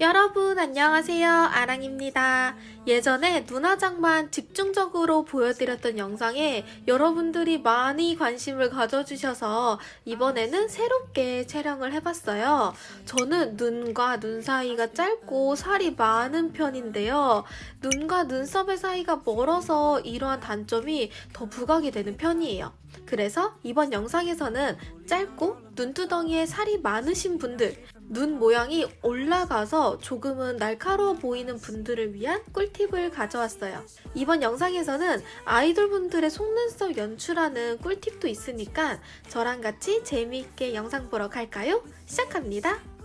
여러분 안녕하세요. 아랑입니다. 예전에 눈화장만 집중적으로 보여드렸던 영상에 여러분들이 많이 관심을 가져주셔서 이번에는 새롭게 촬영을 해봤어요. 저는 눈과 눈 사이가 짧고 살이 많은 편인데요. 눈과 눈썹의 사이가 멀어서 이러한 단점이 더 부각이 되는 편이에요 그래서 이번 영상에서는 짧고 눈두덩이에 살이 많으신 분들 눈 모양이 올라가서 조금은 날카로워 보이는 분들을 위한 꿀팁을 가져왔어요. 이번 영상에서는 아이돌분들의 속눈썹 연출하는 꿀팁도 있으니까 저랑 같이 재미있게 영상 보러 갈까요? 시작합니다.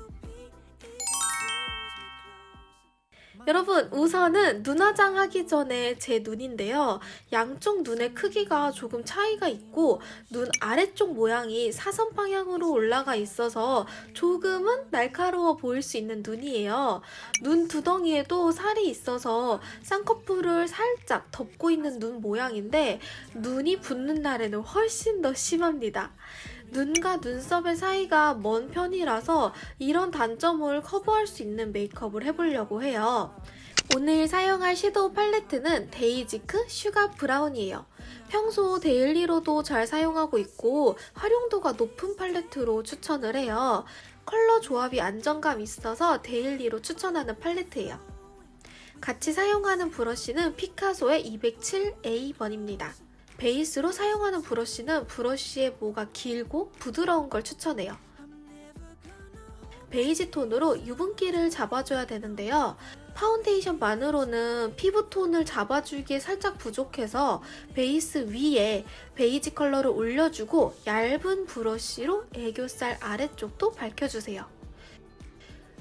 여러분 우선은 눈화장 하기 전에 제 눈인데요. 양쪽 눈의 크기가 조금 차이가 있고 눈 아래쪽 모양이 사선 방향으로 올라가 있어서 조금은 날카로워 보일 수 있는 눈이에요. 눈 두덩이에도 살이 있어서 쌍꺼풀을 살짝 덮고 있는 눈 모양인데 눈이 붓는 날에는 훨씬 더 심합니다. 눈과 눈썹의 사이가 먼 편이라서 이런 단점을 커버할 수 있는 메이크업을 해보려고 해요. 오늘 사용할 섀도우 팔레트는 데이지크 슈가 브라운이에요. 평소 데일리로도 잘 사용하고 있고 활용도가 높은 팔레트로 추천을 해요. 컬러 조합이 안정감 있어서 데일리로 추천하는 팔레트예요. 같이 사용하는 브러쉬는 피카소의 207A번입니다. 베이스로 사용하는 브러쉬는 브러쉬의 모가 길고 부드러운 걸 추천해요. 베이지 톤으로 유분기를 잡아줘야 되는데요. 파운데이션만으로는 피부톤을 잡아주기에 살짝 부족해서 베이스 위에 베이지 컬러를 올려주고 얇은 브러쉬로 애교살 아래쪽도 밝혀주세요.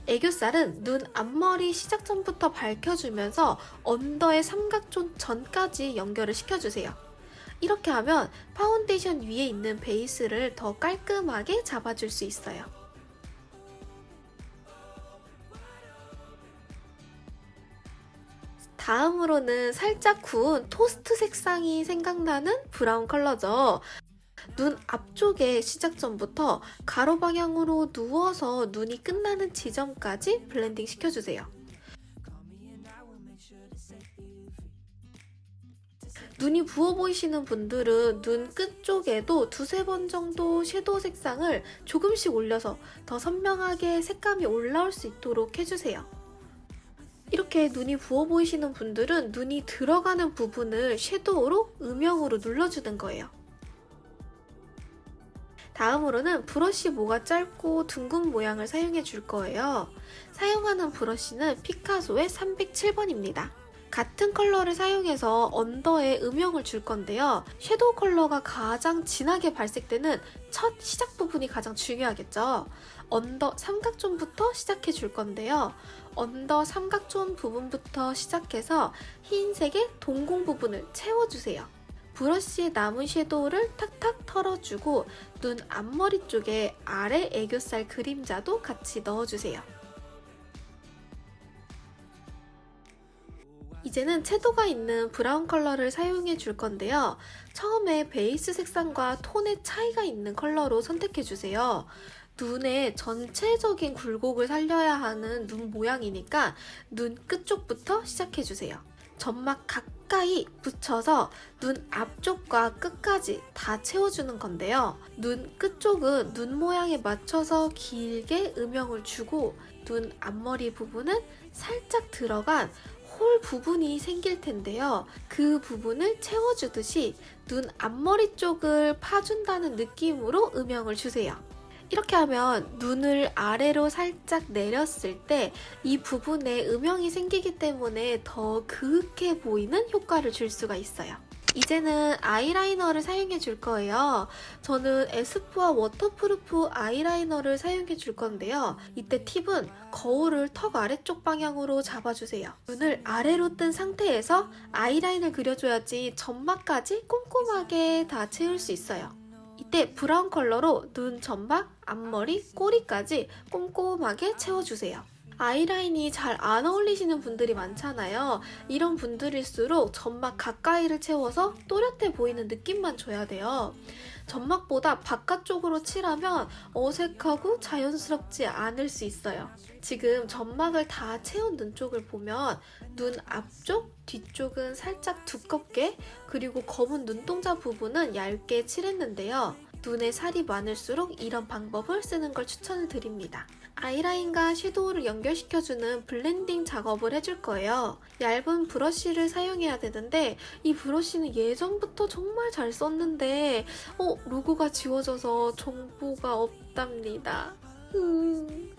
애교살은 눈 앞머리 시작점부터 밝혀주면서 언더의 삼각존 전까지 연결을 시켜주세요. 이렇게 하면 파운데이션 위에 있는 베이스를 더 깔끔하게 잡아줄 수 있어요. 다음으로는 살짝 구운 토스트 색상이 생각나는 브라운 컬러죠. 눈 앞쪽의 시작점부터 가로 방향으로 누워서 눈이 끝나는 지점까지 블렌딩 시켜주세요. 눈이 부어 보이시는 분들은 눈 끝쪽에도 두세 번 정도 섀도우 색상을 조금씩 올려서 더 선명하게 색감이 올라올 수 있도록 해주세요. 이렇게 눈이 부어 보이시는 분들은 눈이 들어가는 부분을 섀도우로 음영으로 눌러주는 거예요. 다음으로는 브러쉬 모가 짧고 둥근 모양을 사용해 줄 거예요. 사용하는 브러쉬는 피카소의 307번입니다. 같은 컬러를 사용해서 언더에 음영을 줄 건데요. 섀도우 컬러가 가장 진하게 발색되는 첫 시작 부분이 가장 중요하겠죠. 언더 삼각존부터 시작해 줄 건데요. 언더 삼각존 부분부터 시작해서 흰색의 동공 부분을 채워주세요. 브러쉬에 남은 섀도우를 탁탁 털어주고 눈 앞머리 쪽에 아래 애교살 그림자도 같이 넣어주세요. 이제는 채도가 있는 브라운 컬러를 사용해 줄 건데요. 처음에 베이스 색상과 톤의 차이가 있는 컬러로 선택해 주세요. 눈의 전체적인 굴곡을 살려야 하는 눈 모양이니까 눈 끝쪽부터 시작해 주세요. 점막 가까이 붙여서 눈 앞쪽과 끝까지 다 채워주는 건데요. 눈 끝쪽은 눈 모양에 맞춰서 길게 음영을 주고 눈 앞머리 부분은 살짝 들어간 홀 부분이 생길 텐데요. 그 부분을 채워주듯이 눈 앞머리 쪽을 파준다는 느낌으로 음영을 주세요. 이렇게 하면 눈을 아래로 살짝 내렸을 때 이 부분에 음영이 생기기 때문에 더 그윽해 보이는 효과를 줄 수가 있어요. 이제는 아이라이너를 사용해 줄 거예요. 저는 에스쁘아 워터프루프 아이라이너를 사용해 줄 건데요. 이때 팁은 거울을 턱 아래쪽 방향으로 잡아주세요. 눈을 아래로 뜬 상태에서 아이라인을 그려줘야지 점막까지 꼼꼼하게 다 채울 수 있어요. 이때 브라운 컬러로 눈 점막, 앞머리, 꼬리까지 꼼꼼하게 채워주세요. 아이라인이 잘 안 어울리시는 분들이 많잖아요. 이런 분들일수록 점막 가까이를 채워서 또렷해 보이는 느낌만 줘야 돼요. 점막보다 바깥쪽으로 칠하면 어색하고 자연스럽지 않을 수 있어요. 지금 점막을 다 채운 눈 쪽을 보면 눈 앞쪽, 뒤쪽은 살짝 두껍게 그리고 검은 눈동자 부분은 얇게 칠했는데요. 눈에 살이 많을수록 이런 방법을 쓰는 걸 추천을 드립니다. 아이라인과 섀도우를 연결시켜주는 블렌딩 작업을 해줄 거예요. 얇은 브러쉬를 사용해야 되는데 이 브러쉬는 예전부터 정말 잘 썼는데 어 로고가 지워져서 정보가 없답니다. 음.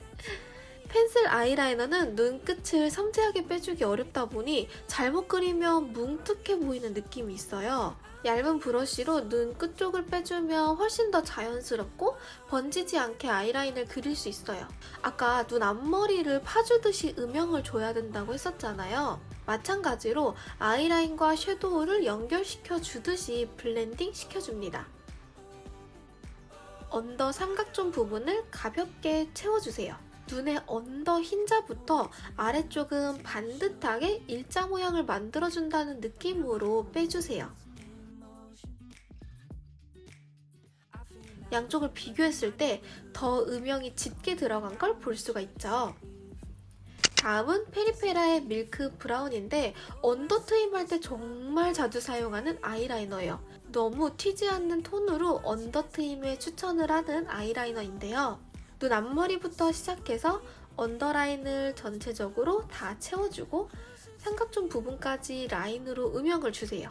펜슬 아이라이너는 눈끝을 섬세하게 빼주기 어렵다 보니 잘못 그리면 뭉툭해 보이는 느낌이 있어요. 얇은 브러쉬로 눈 끝쪽을 빼주면 훨씬 더 자연스럽고 번지지 않게 아이라인을 그릴 수 있어요. 아까 눈 앞머리를 파주듯이 음영을 줘야 된다고 했었잖아요. 마찬가지로 아이라인과 섀도우를 연결시켜 주듯이 블렌딩 시켜줍니다. 언더 삼각존 부분을 가볍게 채워주세요. 눈의 언더 흰자부터 아래쪽은 반듯하게 일자 모양을 만들어준다는 느낌으로 빼주세요. 양쪽을 비교했을 때 더 음영이 짙게 들어간 걸 볼 수가 있죠. 다음은 페리페라의 밀크 브라운인데 언더 트임할 때 정말 자주 사용하는 아이라이너예요. 너무 튀지 않는 톤으로 언더 트임에 추천을 하는 아이라이너인데요. 눈 앞머리부터 시작해서 언더라인을 전체적으로 다 채워주고 삼각존 부분까지 라인으로 음영을 주세요.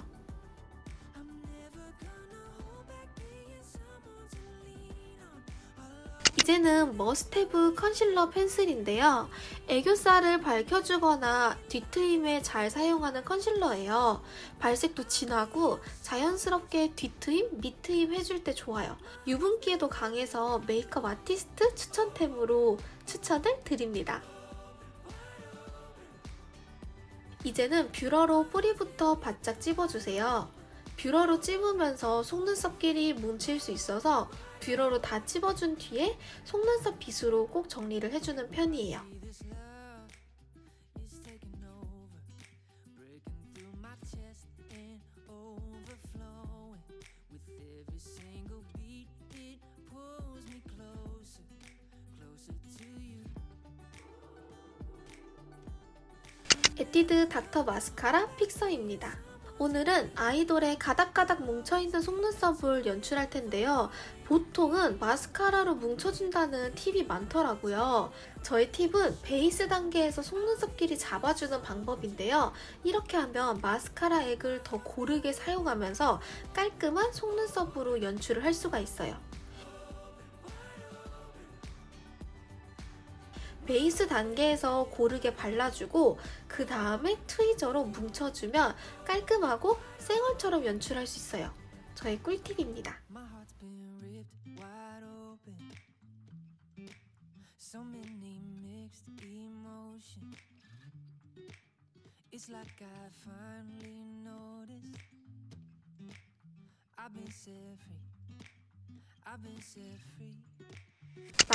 이제는 머스테브 컨실러 펜슬인데요. 애교살을 밝혀주거나 뒤트임에 잘 사용하는 컨실러예요. 발색도 진하고 자연스럽게 뒤트임, 밑트임 해줄 때 좋아요. 유분기에도 강해서 메이크업 아티스트 추천템으로 추천을 드립니다. 이제는 뷰러로 뿌리부터 바짝 찝어주세요. 뷰러로 찝으면서 속눈썹끼리 뭉칠 수 있어서 뷰러로 다 찝어준 뒤에 속눈썹 빗으로 꼭 정리를 해주는 편이에요. 에뛰드 닥터 마스카라 픽서입니다. 오늘은 아이돌의 가닥가닥 뭉쳐있는 속눈썹을 연출할 텐데요. 보통은 마스카라로 뭉쳐준다는 팁이 많더라고요. 저의 팁은 베이스 단계에서 속눈썹끼리 잡아주는 방법인데요. 이렇게 하면 마스카라 액을 더 고르게 사용하면서 깔끔한 속눈썹으로 연출을 할 수가 있어요. 베이스 단계에서 고르게 발라주고 그 다음에 트위저로 뭉쳐주면 깔끔하고 쌩얼처럼 연출할 수 있어요. 저의 꿀팁입니다.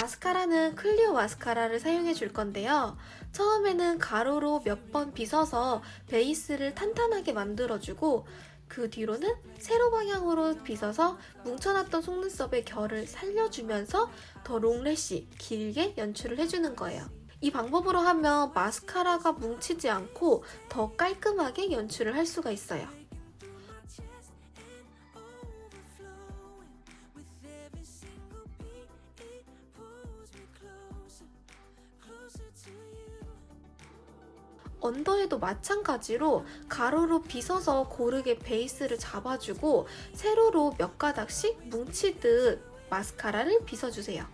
마스카라는 클리오 마스카라를 사용해 줄 건데요. 처음에는 가로로 몇 번 빗어서 베이스를 탄탄하게 만들어주고 그 뒤로는 세로 방향으로 빗어서 뭉쳐놨던 속눈썹의 결을 살려주면서 더 롱래쉬, 길게 연출을 해주는 거예요. 이 방법으로 하면 마스카라가 뭉치지 않고 더 깔끔하게 연출을 할 수가 있어요. 언더에도 마찬가지로 가로로 빗어서 고르게 베이스를 잡아주고 세로로 몇 가닥씩 뭉치듯 마스카라를 빗어주세요.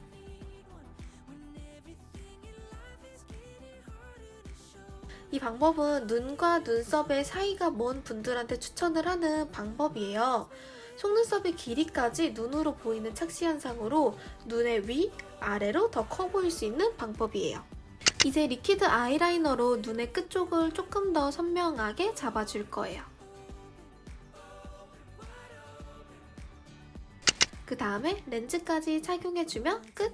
이 방법은 눈과 눈썹의 사이가 먼 분들한테 추천을 하는 방법이에요. 속눈썹의 길이까지 눈으로 보이는 착시 현상으로 눈의 위, 아래로 더 커 보일 수 있는 방법이에요. 이제 리퀴드 아이라이너로 눈의 끝쪽을 조금 더 선명하게 잡아줄 거예요. 그 다음에 렌즈까지 착용해주면 끝!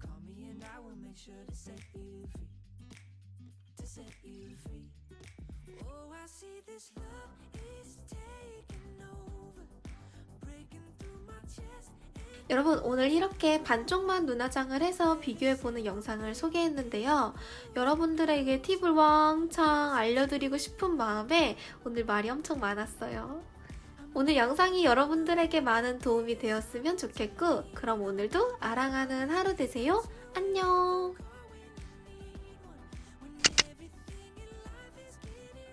Call me and I will make sure to set you free To set you free Oh, I see this love is taking over. Breaking through my chest. 여러분 오늘 이렇게 반쪽만 눈화장을 해서 비교해보는 영상을 소개했는데요. 여러분들에게 팁을 왕창 알려드리고 싶은 마음에 오늘 말이 엄청 많았어요. 오늘 영상이 여러분들에게 많은 도움이 되었으면 좋겠고 그럼 오늘도 아랑하는 하루 되세요. 안녕